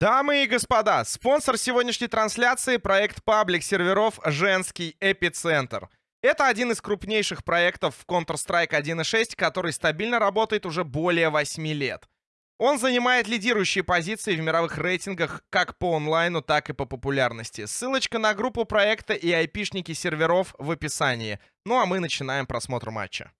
Дамы и господа, спонсор сегодняшней трансляции — проект паблик серверов «Женский эпицентр». Это один из крупнейших проектов в Counter-Strike 1.6, который стабильно работает уже более 8 лет. Он занимает лидирующие позиции в мировых рейтингах как по онлайну, так и по популярности. Ссылочка на группу проекта и айпишники серверов в описании. Ну а мы начинаем просмотр матча.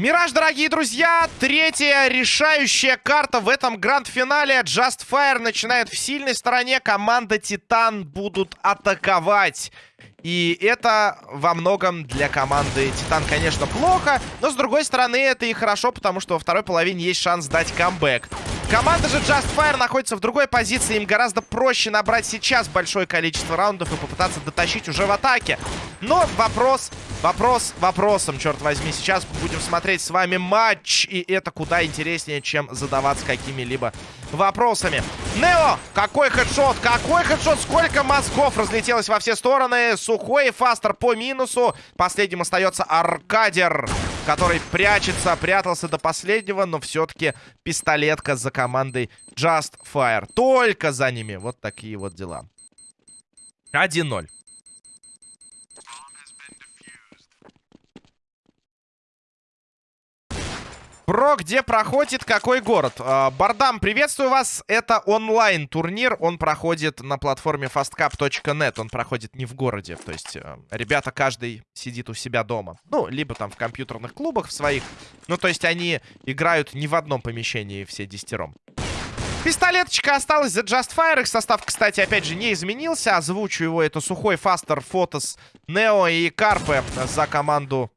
Мираж, дорогие друзья, третья решающая карта в этом гранд-финале. Just Fire начинает в сильной стороне. Команда Титан будут атаковать. И это во многом для команды Титан, конечно, плохо. Но, с другой стороны, это и хорошо, потому что во второй половине есть шанс дать камбэк. Команда же Just Fire находится в другой позиции. Им гораздо проще набрать сейчас большое количество раундов и попытаться дотащить уже в атаке. Но вопрос, вопрос вопросом, черт возьми. Сейчас будем смотреть с вами матч. И это куда интереснее, чем задаваться какими-либо вопросами. Нео! Какой хедшот! Какой хедшот! Сколько мозгов разлетелось во все стороны. Сухой и Фастер по минусу. Последним остается Аркадер который прячется, прятался до последнего, но все-таки пистолетка за командой Just Fire. Только за ними. Вот такие вот дела. 1-0. Про где проходит какой город? А, Бардам, приветствую вас. Это онлайн-турнир. Он проходит на платформе fastcap.net. Он проходит не в городе. То есть э, ребята каждый сидит у себя дома. Ну, либо там в компьютерных клубах в своих. Ну, то есть они играют не в одном помещении все десятером. Пистолеточка осталась за Just Fire. Их состав, кстати, опять же, не изменился. Озвучу его. Это Сухой, Фастер, Фотос, Нео и Карпе за команду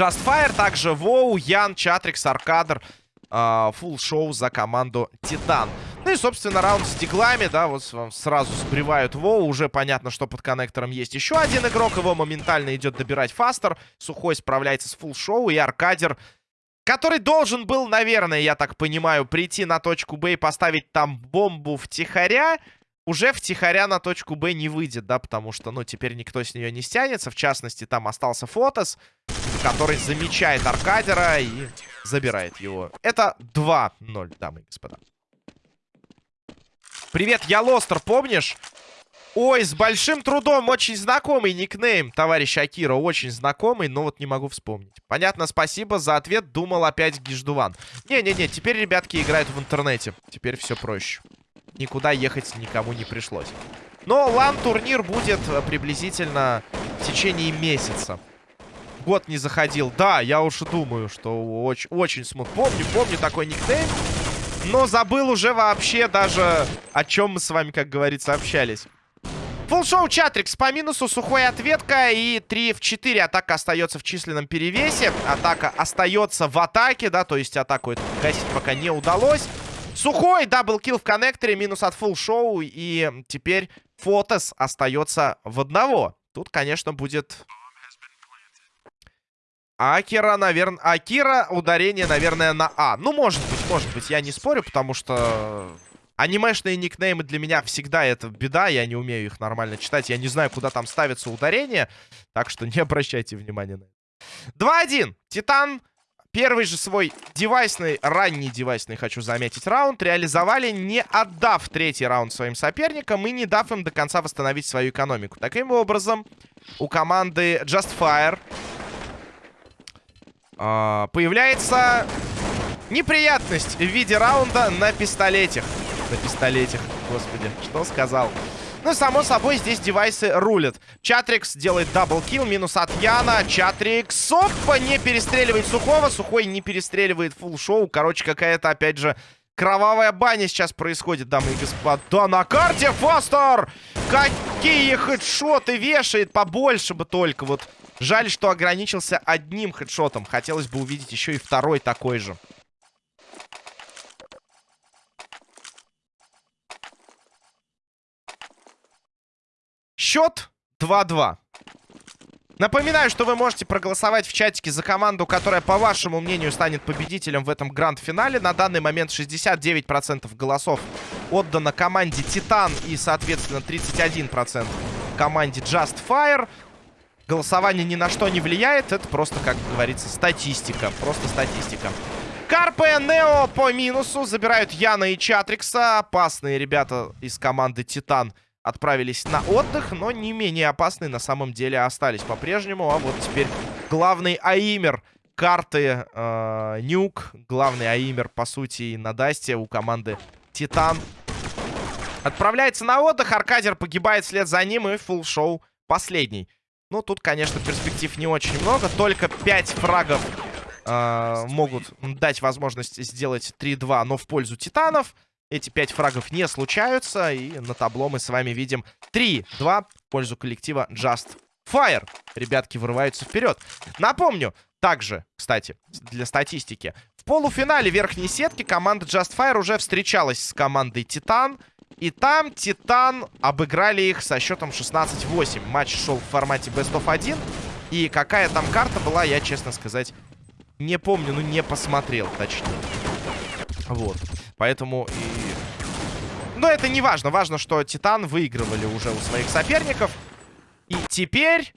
Just Fire, также Воу, Ян, Чатрикс, Аркадр, фул шоу за команду Титан. Ну и, собственно, раунд с диглами, да, вот сразу сбривают Воу. Уже понятно, что под коннектором есть еще один игрок. Его моментально идет добирать Фастер. Сухой справляется с фул шоу и Аркадер, который должен был, наверное, я так понимаю, прийти на точку Б и поставить там бомбу втихаря уже втихаря на точку Б не выйдет, да, потому что, ну, теперь никто с нее не стянется. В частности, там остался Фотос, который замечает Аркадера и забирает его. Это 2-0, дамы и господа. Привет, я Лостер, помнишь? Ой, с большим трудом, очень знакомый никнейм, товарищ Акира, очень знакомый, но вот не могу вспомнить. Понятно, спасибо за ответ, думал опять Гиждуван. Не-не-не, теперь ребятки играют в интернете, теперь все проще никуда ехать никому не пришлось. Но лан-турнир будет э, приблизительно в течение месяца. Год не заходил. Да, я уж думаю, что очень, очень смут. Помню, помню такой никнейм. Но забыл уже вообще даже, о чем мы с вами, как говорится, общались. Фулшоу Чатрикс по минусу, сухой ответка и 3 в 4. Атака остается в численном перевесе. Атака остается в атаке, да, то есть атаку гасить пока не удалось. Сухой double kill в коннекторе, минус от фулл шоу. И теперь Фотос остается в одного. Тут, конечно, будет... Акира, наверное... Акира, ударение, наверное, на А. Ну, может быть, может быть, я не спорю, потому что... Анимешные никнеймы для меня всегда это беда, я не умею их нормально читать. Я не знаю, куда там ставится ударение, так что не обращайте внимания на это. 2-1. Титан Первый же свой девайсный, ранний девайсный, хочу заметить, раунд реализовали, не отдав третий раунд своим соперникам и не дав им до конца восстановить свою экономику. Таким образом, у команды Just Fire э, появляется неприятность в виде раунда на пистолетах. На пистолетах, господи, что сказал? Ну, само собой, здесь девайсы рулят. Чатрикс делает double kill, минус от Яна. Чатрикс, опа, не перестреливает Сухого. Сухой не перестреливает фул шоу. Короче, какая-то, опять же, кровавая баня сейчас происходит, дамы и господа. На карте Фостер! Какие хедшоты вешает, побольше бы только. Вот жаль, что ограничился одним хедшотом. Хотелось бы увидеть еще и второй такой же. Счет 2-2. Напоминаю, что вы можете проголосовать в чатике за команду, которая, по вашему мнению, станет победителем в этом гранд-финале. На данный момент 69% голосов отдано команде Титан и, соответственно, 31% команде Just Fire. Голосование ни на что не влияет. Это просто, как говорится, статистика. Просто статистика. Карпе, Нео по минусу. Забирают Яна и Чатрикса. Опасные ребята из команды Титан отправились на отдых. Но не менее опасные на самом деле остались по-прежнему. А вот теперь главный Аимер карты э, Нюк. Главный Аимер, по сути, на Дасте у команды Титан. Отправляется на отдых. Аркадер погибает вслед за ним. И фулл шоу последний. Ну, тут, конечно, перспектив не очень много. Только 5 фрагов э, могут дать возможность сделать 3-2, но в пользу титанов. Эти 5 фрагов не случаются. И на табло мы с вами видим 3-2 в пользу коллектива Just Fire. Ребятки вырываются вперед. Напомню, также, кстати, для статистики. В полуфинале верхней сетки команда Just Fire уже встречалась с командой Титан. И там Титан обыграли их со счетом 16-8. Матч шел в формате Best of 1. И какая там карта была, я, честно сказать, не помню. Ну, не посмотрел, точнее. Вот. Поэтому. Но это не важно. Важно, что Титан выигрывали уже у своих соперников. И теперь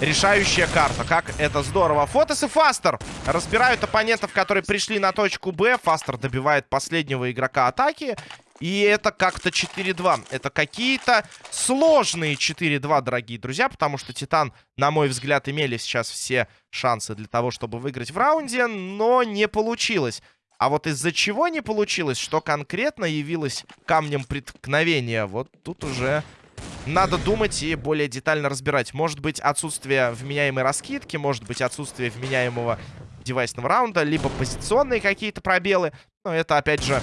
решающая карта. Как это здорово. Фотос и Фастер разбирают оппонентов, которые пришли на точку Б. Фастер добивает последнего игрока атаки. И это как-то 4-2. Это какие-то сложные 4-2, дорогие друзья. Потому что Титан, на мой взгляд, имели сейчас все шансы для того, чтобы выиграть в раунде. Но не получилось. А вот из-за чего не получилось, что конкретно явилось камнем преткновения, вот тут уже надо думать и более детально разбирать. Может быть, отсутствие вменяемой раскидки, может быть, отсутствие вменяемого девайсного раунда, либо позиционные какие-то пробелы. Но это, опять же,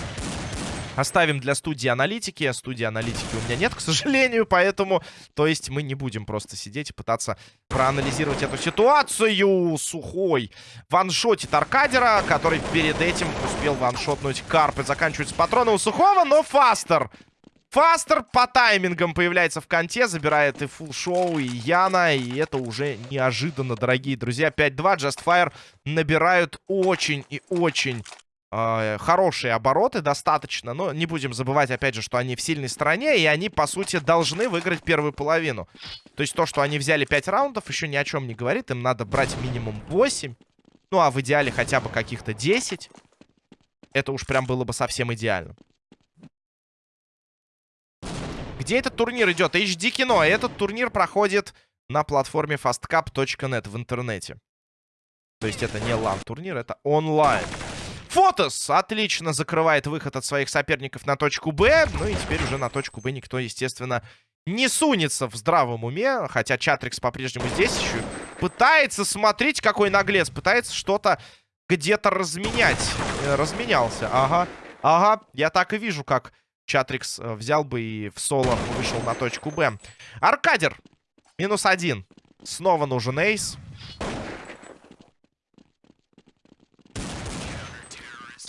Оставим для студии аналитики. Студии аналитики у меня нет, к сожалению, поэтому... То есть мы не будем просто сидеть и пытаться проанализировать эту ситуацию. Сухой ваншотит Аркадера, который перед этим успел ваншотнуть Карпы. Заканчиваются патроны у Сухого, но Фастер Фастер по таймингам появляется в конте, забирает и фул шоу, и Яна, и это уже неожиданно, дорогие друзья. 5-2, Just Fire набирают очень и очень хорошие обороты, достаточно. Но не будем забывать, опять же, что они в сильной стороне, и они, по сути, должны выиграть первую половину. То есть то, что они взяли 5 раундов, еще ни о чем не говорит. Им надо брать минимум 8, ну а в идеале хотя бы каких-то 10. Это уж прям было бы совсем идеально. Где этот турнир идет? HD кино. Этот турнир проходит на платформе fastcap.net в интернете. То есть это не лан-турнир, это онлайн. Фотос отлично закрывает выход от своих соперников на точку Б. Ну и теперь уже на точку Б никто, естественно, не сунется в здравом уме. Хотя Чатрикс по-прежнему здесь еще пытается, смотреть, какой наглец. Пытается что-то где-то разменять. Э, разменялся, ага. Ага, я так и вижу, как Чатрикс э, взял бы и в соло вышел на точку Б. Аркадер. Минус один. Снова нужен эйс.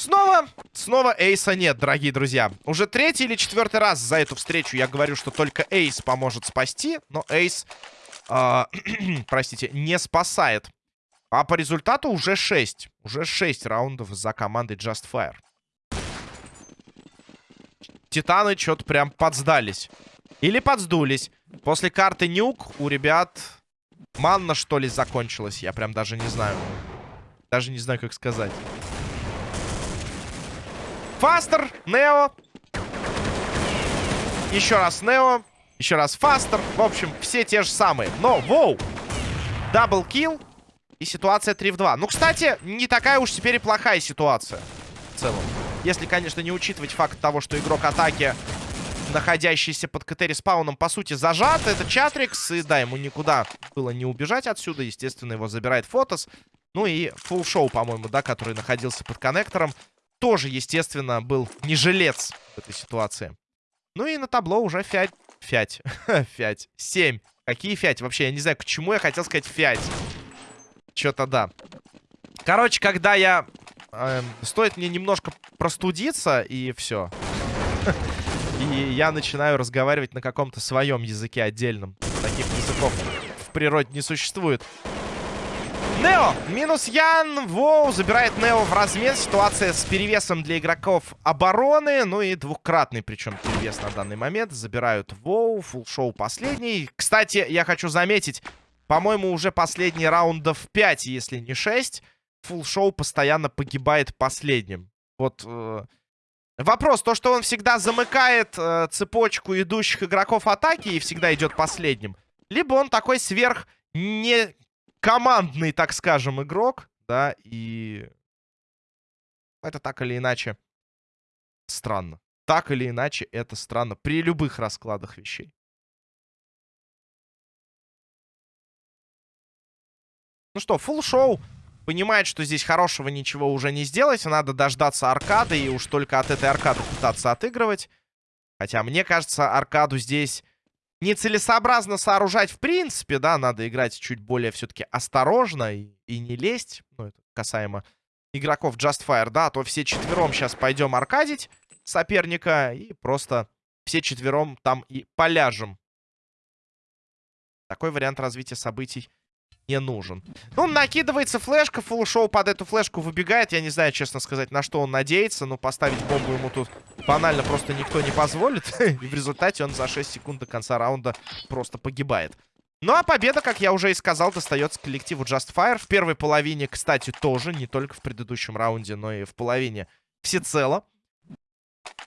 Снова, снова эйса нет, дорогие друзья. Уже третий или четвертый раз за эту встречу я говорю, что только эйс поможет спасти. Но эйс, э, простите, не спасает. А по результату уже 6. Уже 6 раундов за командой Just Fire. Титаны что-то прям подсдались. Или подсдулись. После карты Нюк у ребят манна, что ли, закончилась. Я прям даже не знаю. Даже не знаю, как сказать. Фастер, Нео. Еще раз Нео. Еще раз Фастер. В общем, все те же самые. Но, воу! Double kill. И ситуация 3 в 2. Ну, кстати, не такая уж теперь и плохая ситуация. В целом. Если, конечно, не учитывать факт того, что игрок атаки, находящийся под КТ респауном, по сути, зажат. Это Чатрикс. И да, ему никуда было не убежать отсюда. Естественно, его забирает Фотос. Ну и Фулл Шоу, по-моему, да, который находился под коннектором. Тоже, естественно, был не жилец в этой ситуации. Ну и на табло уже фять. Фять. фять. Семь. Какие фять? Вообще, я не знаю, к чему я хотел сказать фять. Что-то да. Короче, когда я Эм, стоит мне немножко простудиться, и все. И я начинаю разговаривать на каком-то своем языке отдельном. Таких языков в природе не существует. Нео, минус Ян, Воу забирает Нео в размен. Ситуация с перевесом для игроков обороны, ну и двухкратный причем перевес на данный момент. Забирают Воу, фулл-шоу последний. Кстати, я хочу заметить, по-моему, уже последний раундов 5, если не 6. Фулл-шоу постоянно погибает последним. Вот... Э Вопрос, то, что он всегда замыкает э, цепочку идущих игроков атаки и всегда идет последним. Либо он такой сверх не командный, так скажем, игрок, да, и это так или иначе странно. Так или иначе это странно при любых раскладах вещей. Ну что, фулл шоу понимает, что здесь хорошего ничего уже не сделать. Надо дождаться аркады и уж только от этой аркады пытаться отыгрывать. Хотя, мне кажется, аркаду здесь нецелесообразно сооружать в принципе, да. Надо играть чуть более все-таки осторожно и, и не лезть. Ну, это касаемо игроков Justfire, да. А то все четвером сейчас пойдем аркадить соперника и просто все четвером там и поляжем. Такой вариант развития событий не нужен. Ну, накидывается флешка, фулл-шоу под эту флешку выбегает. Я не знаю, честно сказать, на что он надеется. Но поставить бомбу ему тут банально просто никто не позволит. И в результате он за 6 секунд до конца раунда просто погибает. Ну, а победа, как я уже и сказал, достается коллективу Just Fire. В первой половине, кстати, тоже. Не только в предыдущем раунде, но и в половине всецело.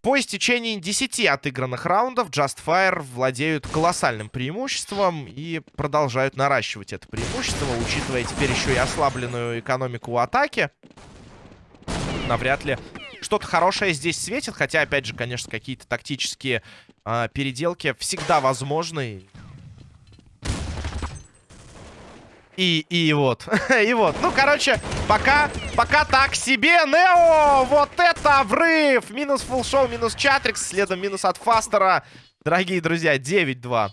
По истечении 10 отыгранных раундов Justfire владеют колоссальным преимуществом и продолжают наращивать это преимущество, учитывая теперь еще и ослабленную экономику атаки. Навряд ли что-то хорошее здесь светит, хотя, опять же, конечно, какие-то тактические э, переделки всегда возможны. И, и вот. и вот. Ну, короче, пока, пока так себе. Нео! Вот это врыв! Минус фулшоу, минус Чатрикс. Следом минус от Фастера. Дорогие друзья, 9-2.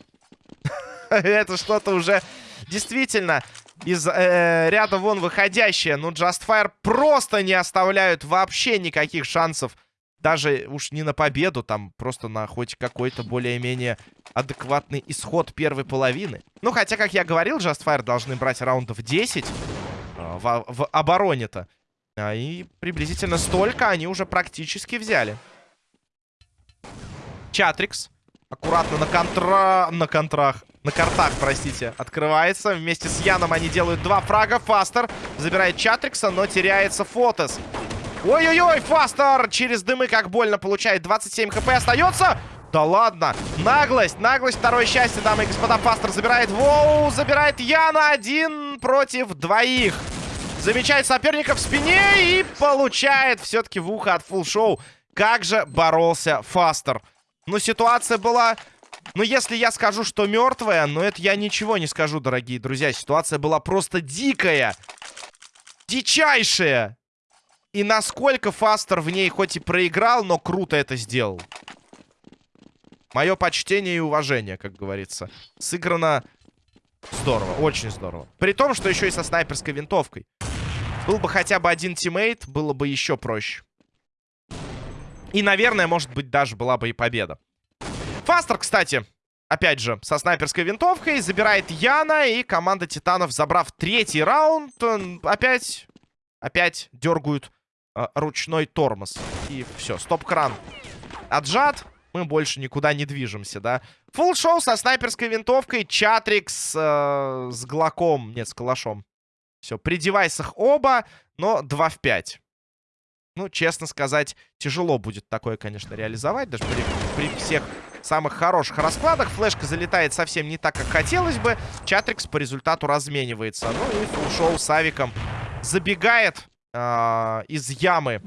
это что-то уже действительно из э, ряда вон выходящее. Ну, Justfire просто не оставляют вообще никаких шансов даже уж не на победу, там просто на хоть какой-то более-менее адекватный исход первой половины. Ну, хотя, как я говорил, Justfire должны брать раундов 10 э, в, в обороне-то. А, и приблизительно столько они уже практически взяли. Чатрикс. Аккуратно на контра... На контрах. На картах, простите, открывается. Вместе с Яном они делают два фрага. Фастер забирает Чатрикса, но теряется Фотос. Ой-ой-ой, Фастер через дымы как больно получает. 27 хп остается. Да ладно. Наглость, наглость, второе счастье, дамы и господа. Фастер забирает Воу, забирает Яна. Один против двоих. Замечает соперника в спине и получает все-таки в ухо от фулл-шоу. Как же боролся Фастер. Ну, ситуация была... Ну, если я скажу, что мертвая, но это я ничего не скажу, дорогие друзья. Ситуация была просто дикая. Дичайшая. И насколько Фастер в ней хоть и проиграл, но круто это сделал. Мое почтение и уважение, как говорится. Сыграно здорово, очень здорово. При том, что еще и со снайперской винтовкой. Был бы хотя бы один тиммейт, было бы еще проще. И, наверное, может быть, даже была бы и победа. Фастер, кстати, опять же, со снайперской винтовкой забирает Яна. И команда Титанов, забрав третий раунд, опять, опять дергают ручной тормоз. И все, стоп-кран отжат. Мы больше никуда не движемся, да. Фулл шоу со снайперской винтовкой. Чатрикс э, с глоком. Нет, с калашом. Все, при девайсах оба, но 2 в 5. Ну, честно сказать, тяжело будет такое, конечно, реализовать. Даже при, при всех самых хороших раскладах. Флешка залетает совсем не так, как хотелось бы. Чатрикс по результату разменивается. Ну и фулл-шоу с авиком забегает э, из ямы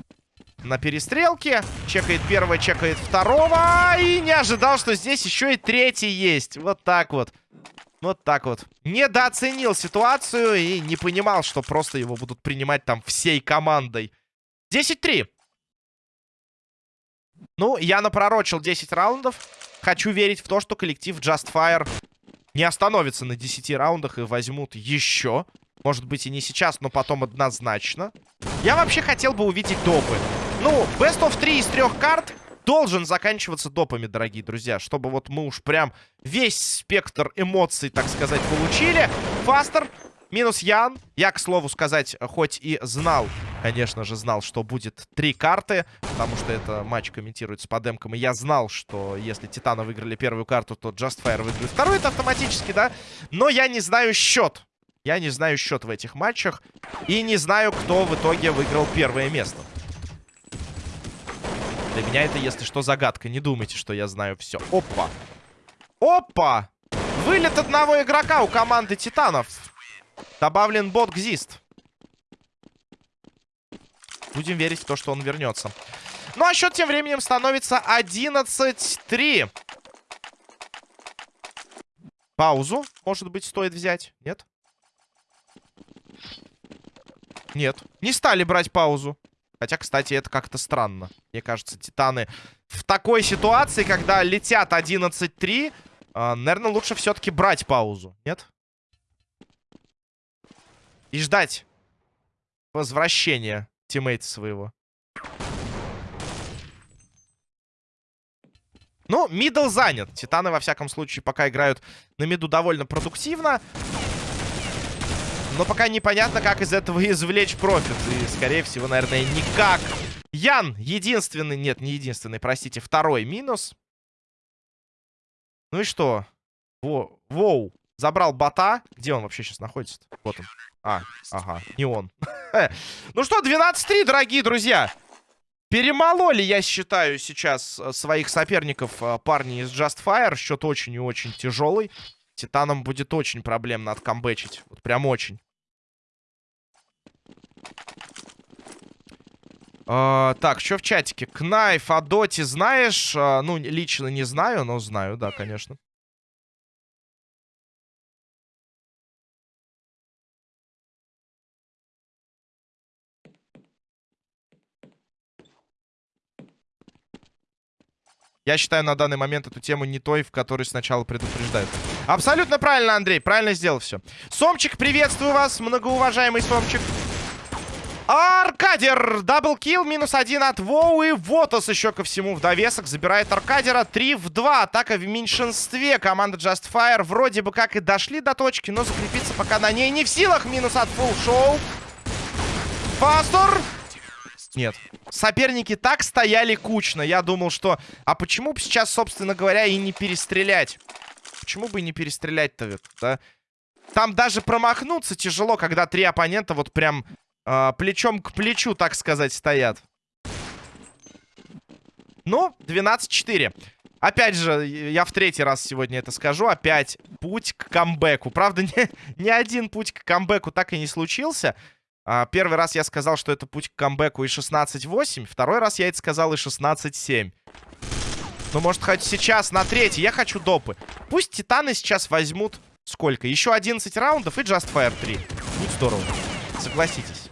на перестрелке. Чекает первого, чекает второго. И не ожидал, что здесь еще и третий есть. Вот так вот. Вот так вот. Недооценил ситуацию и не понимал, что просто его будут принимать там всей командой. 10-3. Ну, я напророчил 10 раундов. Хочу верить в то, что коллектив Just Fire не остановится на 10 раундах и возьмут еще. Может быть и не сейчас, но потом однозначно. Я вообще хотел бы увидеть допы. Ну, Best of 3 из трех карт должен заканчиваться допами, дорогие друзья. Чтобы вот мы уж прям весь спектр эмоций, так сказать, получили. Фастер Минус Ян. Я, к слову сказать, хоть и знал, конечно же, знал, что будет три карты, потому что это матч комментируется по демкам, и я знал, что если Титаны выиграли первую карту, то Justfire выиграет вторую, это автоматически, да? Но я не знаю счет. Я не знаю счет в этих матчах, и не знаю, кто в итоге выиграл первое место. Для меня это, если что, загадка. Не думайте, что я знаю все. Опа! Опа! Вылет одного игрока у команды Титанов. Добавлен бот Гзист. Будем верить в то, что он вернется. Ну, а счет тем временем становится 11-3. Паузу, может быть, стоит взять? Нет? Нет. Не стали брать паузу. Хотя, кстати, это как-то странно. Мне кажется, Титаны в такой ситуации, когда летят 11-3, э, наверное, лучше все-таки брать паузу. Нет? И ждать возвращения тиммейта своего. Ну, middle занят. Титаны, во всяком случае, пока играют на миду довольно продуктивно. Но пока непонятно, как из этого извлечь профит. И, скорее всего, наверное, никак. Ян, единственный... Нет, не единственный, простите, второй минус. Ну и что? Во, воу. Забрал бота. Где он вообще сейчас находится? -то? Вот он. А, ага, не он. ну что, 12-3, дорогие друзья. Перемололи, я считаю, сейчас э, своих соперников э, парни из Just Fire. Счет очень и очень тяжелый. Титанам будет очень проблемно откомбэчить. Вот прям очень. Uh, так, что в чатике? Кнайф о доте знаешь? Uh, ну, лично не знаю, но знаю, да, конечно. Я считаю на данный момент эту тему не той, в которой сначала предупреждают. Абсолютно правильно, Андрей. Правильно сделал все. Сомчик, приветствую вас, многоуважаемый Сомчик. Аркадер! Даблкил, минус один от Воу. И Вотос еще ко всему в довесок забирает Аркадера. 3 в 2. Атака в меньшинстве. Команда Just Fire вроде бы как и дошли до точки, но закрепиться пока на ней не в силах. Минус от Фулл Шоу. Фастор! Нет. Соперники так стояли кучно. Я думал, что... А почему бы сейчас, собственно говоря, и не перестрелять? Почему бы и не перестрелять-то, да? Там даже промахнуться тяжело, когда три оппонента вот прям э, плечом к плечу, так сказать, стоят. Ну, 12-4. Опять же, я в третий раз сегодня это скажу. Опять путь к камбэку. Правда, ни, ни один путь к камбэку так и не случился. А, первый раз я сказал, что это путь к камбэку и 16-8. Второй раз я это сказал и 16-7. Ну, может, хоть сейчас на третий. Я хочу допы. Пусть Титаны сейчас возьмут... Сколько? Еще 11 раундов и Just Fire 3. Будет здорово. Согласитесь.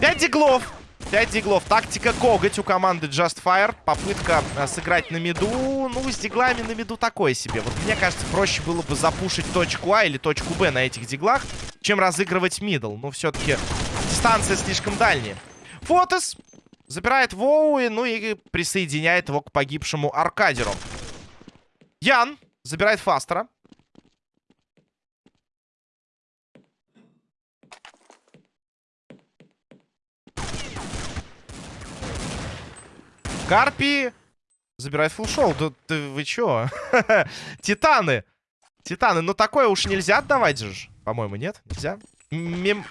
5 диглов. 5 диглов. Тактика коготь у команды Just Fire. Попытка а, сыграть на миду. Ну, с диглами на миду такое себе. Вот мне кажется, проще было бы запушить точку А или точку Б на этих диглах, чем разыгрывать мидл. Но все-таки дистанция слишком дальняя. Фотос забирает Воуи, ну и присоединяет его к погибшему Аркадеру. Ян забирает Фастера. Карпи забирает фулшоу. Да, да вы чё? Титаны. Титаны. Ну такое уж нельзя отдавать же. По-моему, нет? Нельзя? Мим...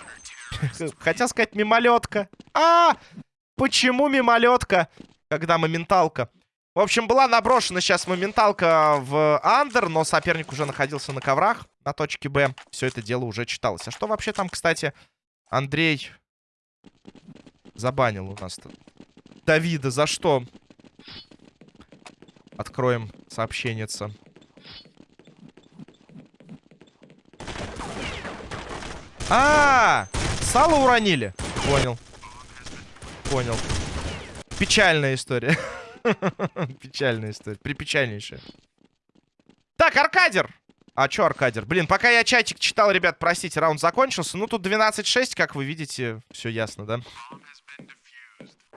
Хотел сказать мимолетка. А! Почему мимолетка? Когда моменталка. В общем, была наброшена сейчас моменталка в андер, но соперник уже находился на коврах на точке Б. Все это дело уже читалось. А что вообще там, кстати, Андрей забанил у нас-то? Давида, за что? Откроем сообщение. А, -а, а, сало уронили. Понял. Понял. Печальная история. Печальная история. Припечальнейшая. Так, Аркадер. А чё Аркадер? Блин, пока я чатик читал, ребят, простите, раунд закончился. Ну, тут 12-6, как вы видите. Все ясно, да?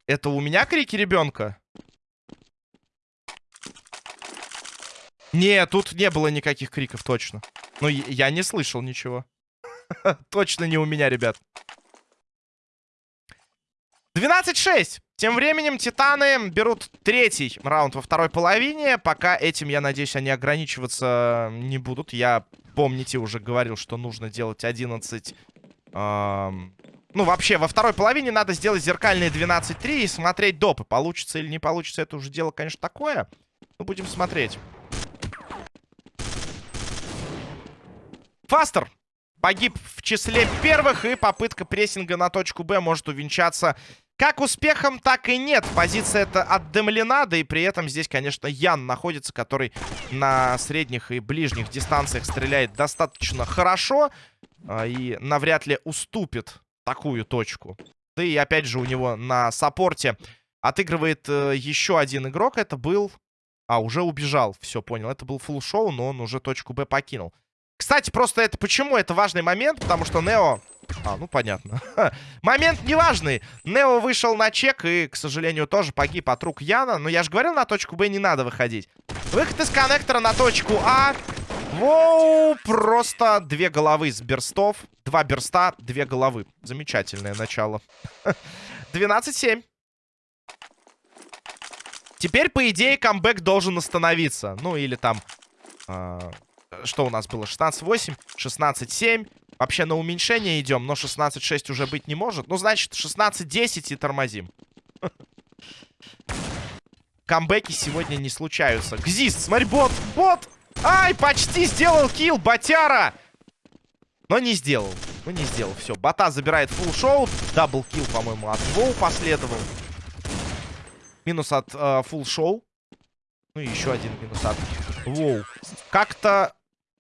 Это у меня крики ребенка? Не, тут не было никаких криков, точно. Ну, я не слышал ничего. Точно не у меня, ребят. 12-6. Тем временем Титаны берут третий раунд во второй половине. Пока этим, я надеюсь, они ограничиваться не будут. Я, помните, уже говорил, что нужно делать 11... Эм... Ну, вообще, во второй половине надо сделать зеркальные 12-3 и смотреть допы. Получится или не получится, это уже дело, конечно, такое. Но будем смотреть. Фастер погиб в числе первых, и попытка прессинга на точку Б может увенчаться как успехом, так и нет. Позиция это отдымлена, да и при этом здесь, конечно, Ян находится, который на средних и ближних дистанциях стреляет достаточно хорошо а, и навряд ли уступит такую точку. Да и опять же у него на саппорте отыгрывает э, еще один игрок. Это был... А, уже убежал. Все, понял. Это был фулл шоу, но он уже точку Б покинул. Кстати, просто это почему это важный момент? Потому что Нео... А, ну понятно. момент неважный. Нео вышел на чек и, к сожалению, тоже погиб от рук Яна. Но я же говорил, на точку Б не надо выходить. Выход из коннектора на точку А. Воу, просто две головы с берстов. Два берста, две головы. Замечательное начало. 12-7. Теперь, по идее, камбэк должен остановиться. Ну, или там... Э что у нас было? 16-8, 16-7. Вообще на уменьшение идем, но 16-6 уже быть не может. Ну, значит, 16-10 и тормозим. Камбэки сегодня не случаются. Jesus, смотри, бот, бот! Ай, почти сделал kill, ботяра! Но не сделал. Ну, не сделал. Все, бота забирает фулл шоу. Double kill, по-моему, от Воу последовал. Минус от э, фулл шоу. Ну, и еще один минус от Воу. Как-то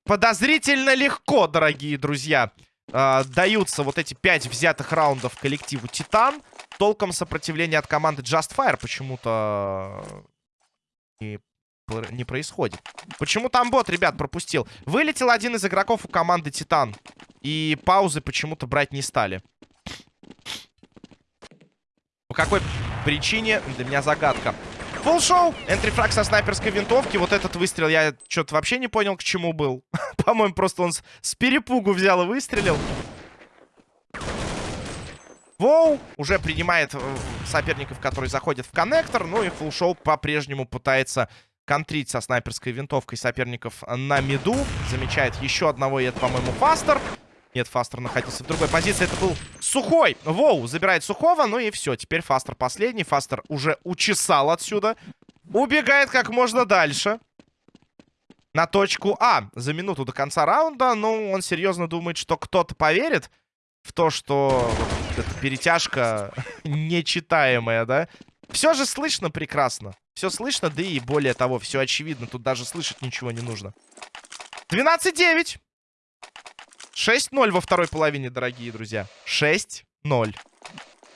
подозрительно легко, дорогие друзья, э, даются вот эти пять взятых раундов коллективу Титан. Толком сопротивления от команды Just Fire почему-то не, не происходит. Почему там бот, ребят, пропустил? Вылетел один из игроков у команды Титан. И паузы почему-то брать не стали. По какой причине? Для меня загадка. Фулл-шоу. Энтрифраг со снайперской винтовки. Вот этот выстрел я что-то вообще не понял, к чему был. По-моему, просто он с, перепугу взял и выстрелил. Воу уже принимает э, соперников, которые заходят в коннектор. Ну и фулл-шоу по-прежнему пытается контрить со снайперской винтовкой соперников на миду. Замечает еще одного, и это, по-моему, Фастер. Нет, Фастер находился в другой позиции. Это был Сухой. Воу, забирает Сухого. Ну и все. Теперь Фастер последний. Фастер уже учесал отсюда. Убегает как можно дальше. На точку А. За минуту до конца раунда. Ну, он серьезно думает, что кто-то поверит в то, что эта перетяжка нечитаемая, да? Все же слышно прекрасно. Все слышно, да и более того, все очевидно. Тут даже слышать ничего не нужно. 12-9. 6-0 во второй половине, дорогие друзья. 6-0.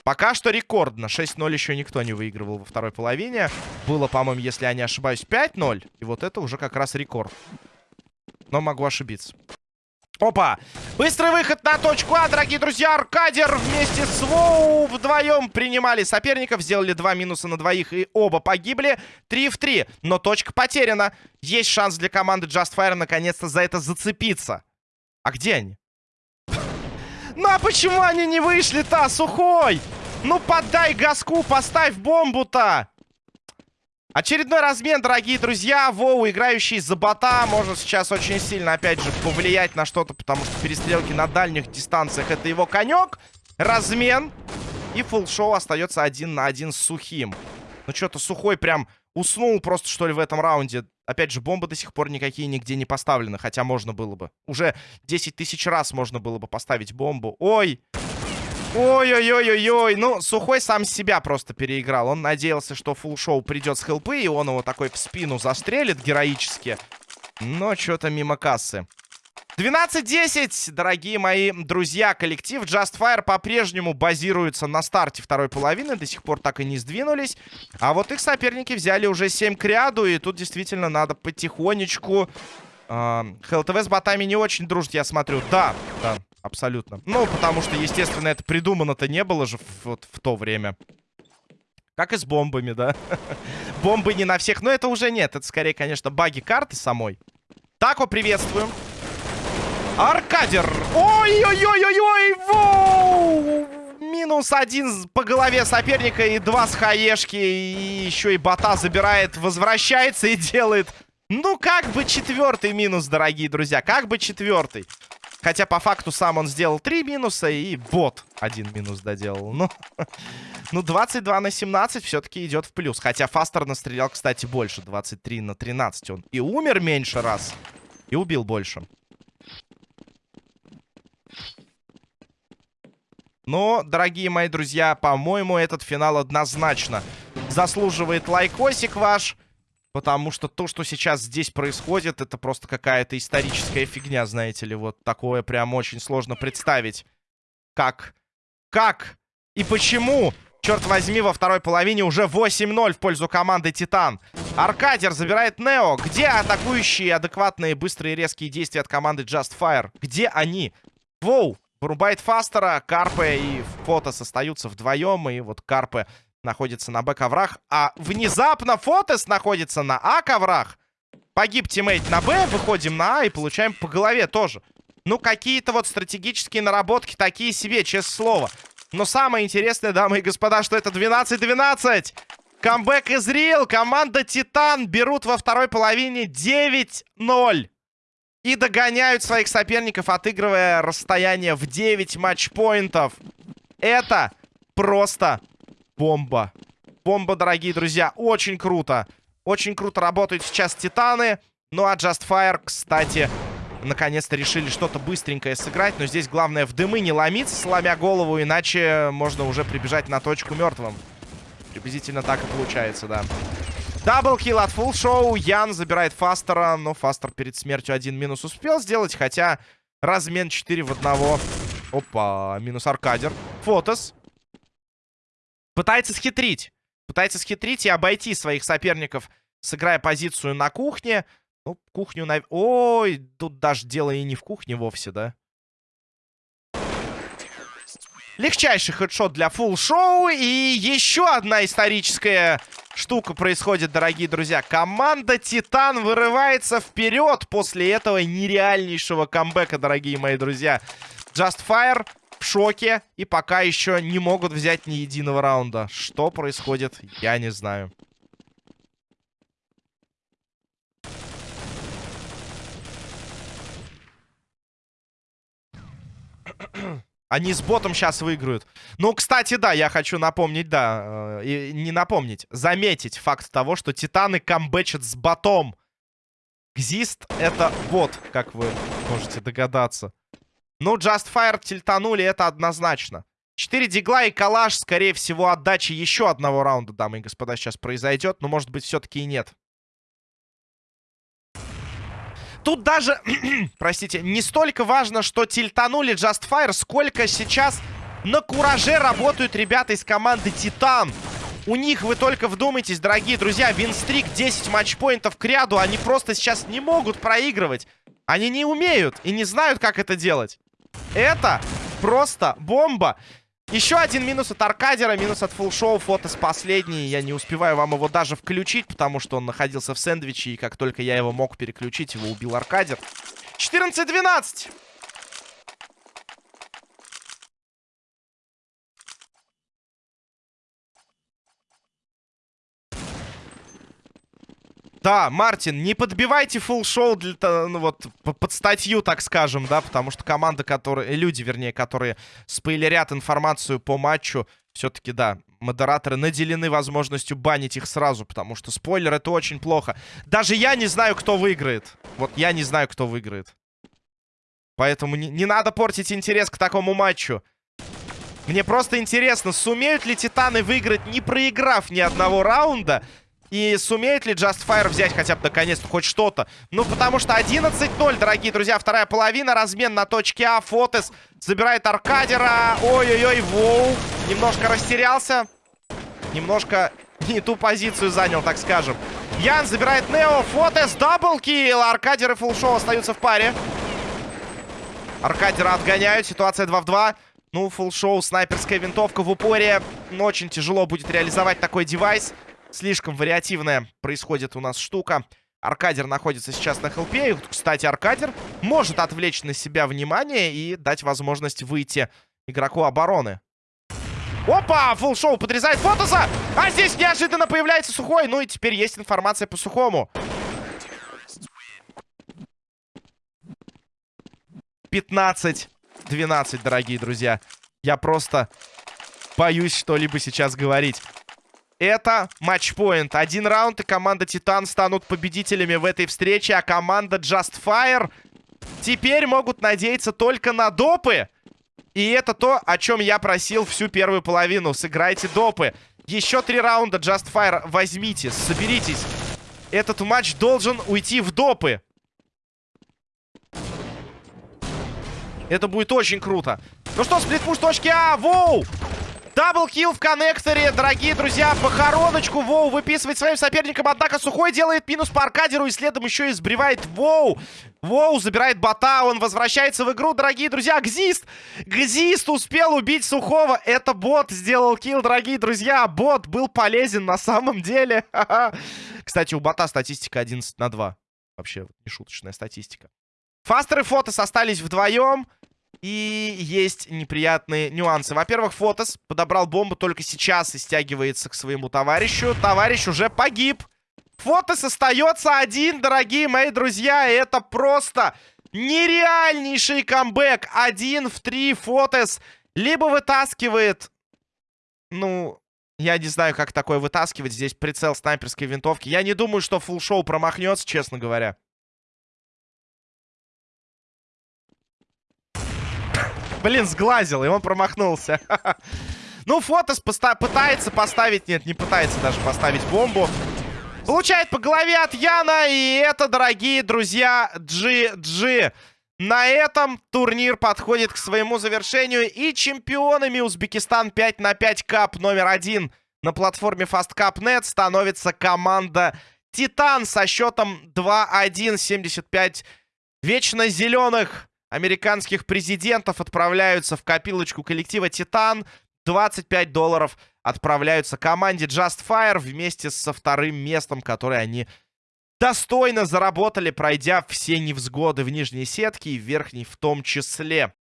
Пока что рекордно. 6-0 еще никто не выигрывал во второй половине. Было, по-моему, если я не ошибаюсь, 5-0. И вот это уже как раз рекорд. Но могу ошибиться. Опа! Быстрый выход на точку А, дорогие друзья. Аркадер вместе с Воу вдвоем принимали соперников. Сделали два минуса на двоих и оба погибли. 3 в 3. Но точка потеряна. Есть шанс для команды Just Fire наконец-то за это зацепиться. А где они? Ну а почему они не вышли-то, сухой? Ну подай газку, поставь бомбу-то! Очередной размен, дорогие друзья. Воу, играющий за бота, может сейчас очень сильно, опять же, повлиять на что-то, потому что перестрелки на дальних дистанциях это его конек. Размен. И фулл-шоу остается один на один с сухим. Ну что-то сухой прям уснул просто, что ли, в этом раунде. Опять же, бомбы до сих пор никакие нигде не поставлены, хотя можно было бы. Уже 10 тысяч раз можно было бы поставить бомбу. Ой! Ой-ой-ой-ой-ой. Ну, Сухой сам себя просто переиграл. Он надеялся, что фулл-шоу придет с хелпы, и он его такой в спину застрелит героически. Но что-то мимо кассы. 12-10, дорогие мои друзья. Коллектив Just Fire по-прежнему базируется на старте второй половины. До сих пор так и не сдвинулись. А вот их соперники взяли уже 7 к ряду. И тут действительно надо потихонечку... Э, ХЛТВ с ботами не очень дружит, я смотрю. Да, да, абсолютно. Ну, потому что, естественно, это придумано-то не было же вот в то время. Как и с бомбами, да? Бомбы не на всех. Но это уже нет. Это скорее, конечно, баги карты самой. Тако, приветствуем. Аркадер. Ой-ой-ой-ой-ой! Воу! Минус один по голове соперника и два с хаешки. И еще и бота забирает, возвращается и делает... Ну, как бы четвертый минус, дорогие друзья. Как бы четвертый. Хотя по факту сам он сделал три минуса и бот один минус доделал. Ну, ну 22 на 17 все-таки идет в плюс. Хотя Фастер настрелял, кстати, больше. 23 на 13. Он и умер меньше раз, и убил больше. Но, дорогие мои друзья, по-моему, этот финал однозначно заслуживает лайкосик ваш. Потому что то, что сейчас здесь происходит, это просто какая-то историческая фигня, знаете ли. Вот такое прям очень сложно представить. Как? Как? И почему? Черт возьми, во второй половине уже 8-0 в пользу команды Титан. Аркадер забирает Нео. Где атакующие, адекватные, быстрые, резкие действия от команды Just Fire? Где они? Воу! Вырубает Фастера, Карпе и Фотос остаются вдвоем. И вот Карпе находится на Б-коврах. А внезапно Фотес находится на А-коврах. Погиб teammate на Б, выходим на А и получаем по голове тоже. Ну, какие-то вот стратегические наработки такие себе, честное слово. Но самое интересное, дамы и господа, что это 12-12. Камбэк из Рил. Команда Титан берут во второй половине 9-0. И догоняют своих соперников, отыгрывая расстояние в 9 матчпоинтов. Это просто бомба. Бомба, дорогие друзья. Очень круто. Очень круто работают сейчас Титаны. Ну а Just Fire, кстати, наконец-то решили что-то быстренькое сыграть. Но здесь главное в дымы не ломиться, сломя голову, иначе можно уже прибежать на точку мертвым. Приблизительно так и получается, да. Даблкил от Full Show. Ян забирает Фастера. Но Фастер перед смертью один минус успел сделать. Хотя размен 4 в одного. Опа, минус Аркадер. Фотос. Пытается схитрить. Пытается схитрить и обойти своих соперников, сыграя позицию на кухне. Ну, кухню на... Ой, тут даже дело и не в кухне вовсе, да? Легчайший хедшот для фулл шоу. И еще одна историческая штука происходит, дорогие друзья. Команда Титан вырывается вперед после этого нереальнейшего камбэка, дорогие мои друзья. Just Fire в шоке и пока еще не могут взять ни единого раунда. Что происходит, я не знаю. Они с ботом сейчас выиграют. Ну, кстати, да, я хочу напомнить, да, э, не напомнить, заметить факт того, что Титаны камбэчат с ботом. Гзист — это бот, как вы можете догадаться. Ну, Just Fire тильтанули, это однозначно. 4 дигла и калаш, скорее всего, отдачи еще одного раунда, дамы и господа, сейчас произойдет. Но, может быть, все-таки и нет. Тут даже, простите, не столько важно, что тильтанули Just Fire, сколько сейчас на кураже работают ребята из команды Титан. У них, вы только вдумайтесь, дорогие друзья, винстрик 10 матчпоинтов к ряду. Они просто сейчас не могут проигрывать. Они не умеют и не знают, как это делать. Это просто бомба. Еще один минус от Аркадера, минус от фулшоу, фотос последний. Я не успеваю вам его даже включить, потому что он находился в сэндвиче, и как только я его мог переключить, его убил Аркадер. 14-12! Да, Мартин, не подбивайте фулл шоу для, ну, вот, под статью, так скажем, да, потому что команда, которые, люди, вернее, которые спойлерят информацию по матчу, все-таки, да, модераторы наделены возможностью банить их сразу, потому что спойлер это очень плохо. Даже я не знаю, кто выиграет. Вот я не знаю, кто выиграет. Поэтому не, не надо портить интерес к такому матчу. Мне просто интересно, сумеют ли Титаны выиграть, не проиграв ни одного раунда, и сумеет ли Just Fire взять хотя бы наконец-то хоть что-то? Ну, потому что 11-0, дорогие друзья. Вторая половина. Размен на точке А. Фотес забирает Аркадера. Ой-ой-ой, воу. Немножко растерялся. Немножко не ту позицию занял, так скажем. Ян забирает Нео. Фотес double kill. Аркадер и Фулшоу остаются в паре. Аркадера отгоняют. Ситуация 2 в 2. Ну, фулшоу, снайперская винтовка в упоре. Но очень тяжело будет реализовать такой девайс. Слишком вариативная происходит у нас штука. Аркадер находится сейчас на хелпе. И, кстати, Аркадер может отвлечь на себя внимание и дать возможность выйти игроку обороны. Опа! Фулл шоу подрезает Фотоса! А здесь неожиданно появляется Сухой. Ну и теперь есть информация по Сухому. 15-12, дорогие друзья. Я просто боюсь что-либо сейчас говорить. Это матчпоинт. Один раунд, и команда Титан станут победителями в этой встрече, а команда Just Fire теперь могут надеяться только на допы. И это то, о чем я просил всю первую половину. Сыграйте допы. Еще три раунда Just Fire возьмите, соберитесь. Этот матч должен уйти в допы. Это будет очень круто. Ну что, сплитпуш точки А, воу! Даблкил в коннекторе, дорогие друзья, похороночку. Воу выписывает своим соперникам, однако Сухой делает минус по аркадеру и следом еще и сбривает Воу. Воу забирает бота, он возвращается в игру, дорогие друзья. Гзист! Гзист успел убить Сухого. Это бот сделал килл, дорогие друзья. Бот был полезен на самом деле. Кстати, у бота статистика 11 на 2. Вообще, нешуточная статистика. Фастер и Фотос остались вдвоем. И есть неприятные нюансы. Во-первых, Фотос подобрал бомбу только сейчас и стягивается к своему товарищу. Товарищ уже погиб. Фотос остается один, дорогие мои друзья. Это просто нереальнейший камбэк. Один в три Фотос либо вытаскивает... Ну, я не знаю, как такое вытаскивать. Здесь прицел снайперской винтовки. Я не думаю, что фулл-шоу промахнется, честно говоря. Блин, сглазил, и он промахнулся. Ну, Фотос пытается поставить... Нет, не пытается даже поставить бомбу. Получает по голове от Яна. И это, дорогие друзья, GG. На этом турнир подходит к своему завершению. И чемпионами Узбекистан 5 на 5 кап номер один на платформе FastCup.net становится команда Титан со счетом 2-1. 75 вечно зеленых американских президентов отправляются в копилочку коллектива «Титан». 25 долларов отправляются команде Just Fire вместе со вторым местом, которое они достойно заработали, пройдя все невзгоды в нижней сетке и в верхней в том числе.